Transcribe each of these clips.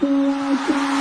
satisfied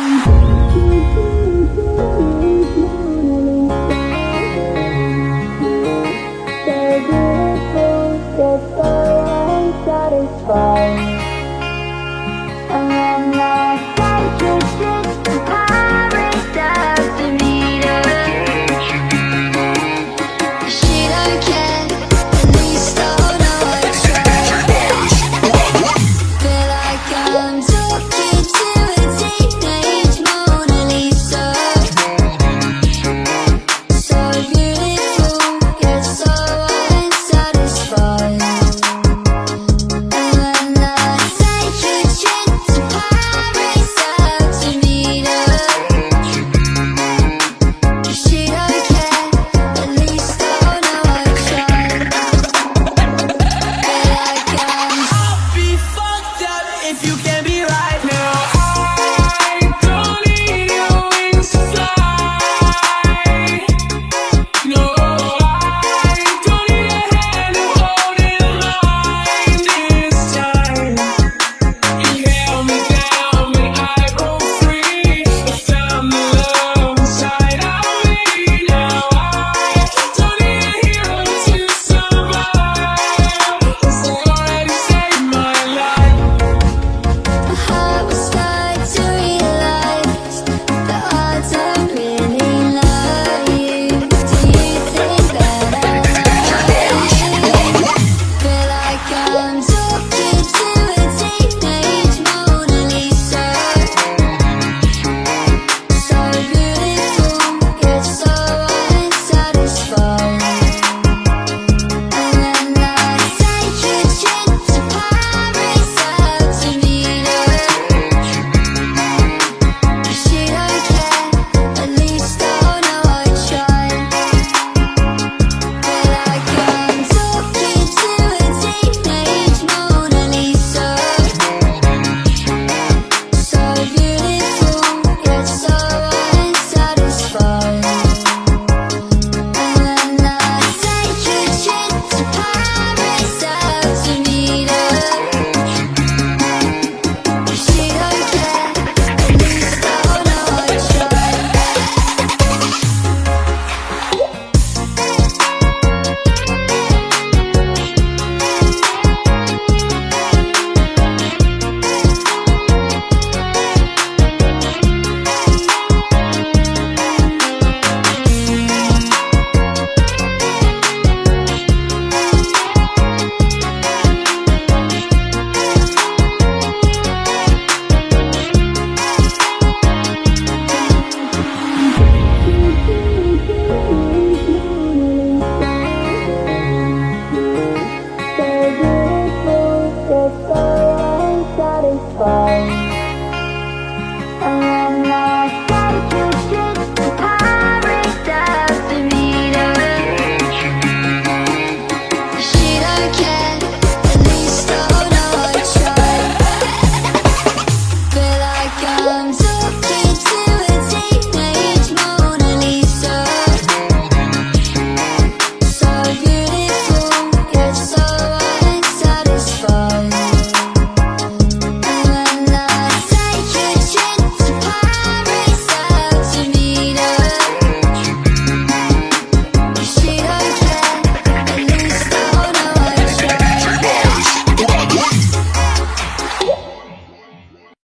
Oh.